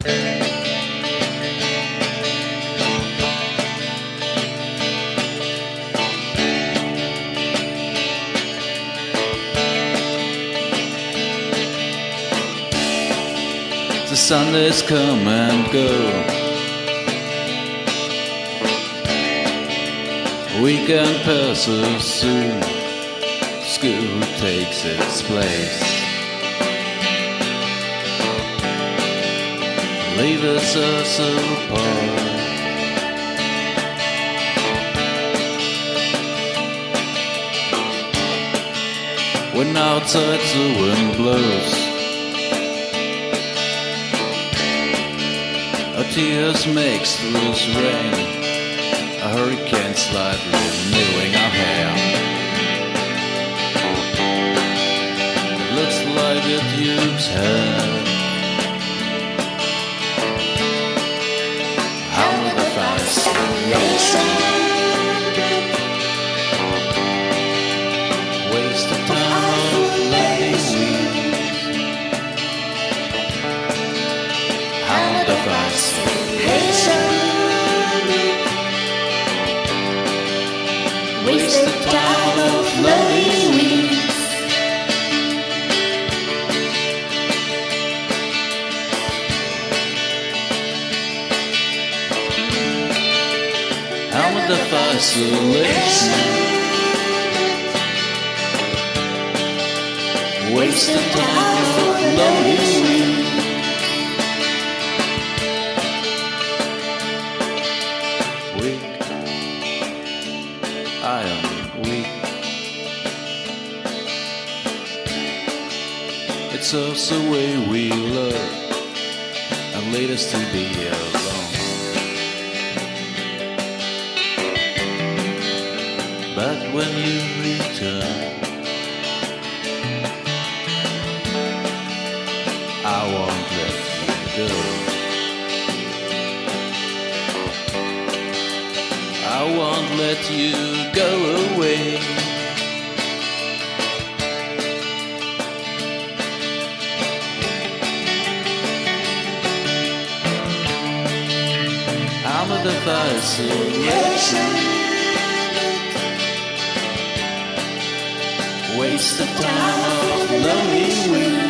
The Sundays come and go. Weekend passes soon. School takes its place. Leave us apart. When outside the wind blows, our tears makes loose rain. A hurricane slightly renewing our hair. Looks like it used hair. Waste time of we? How would the fascination waste time of loving? Also the way we love and lead us to be alone. But when you return, I won't let you go. I won't let you go away. Waste the time of loving we.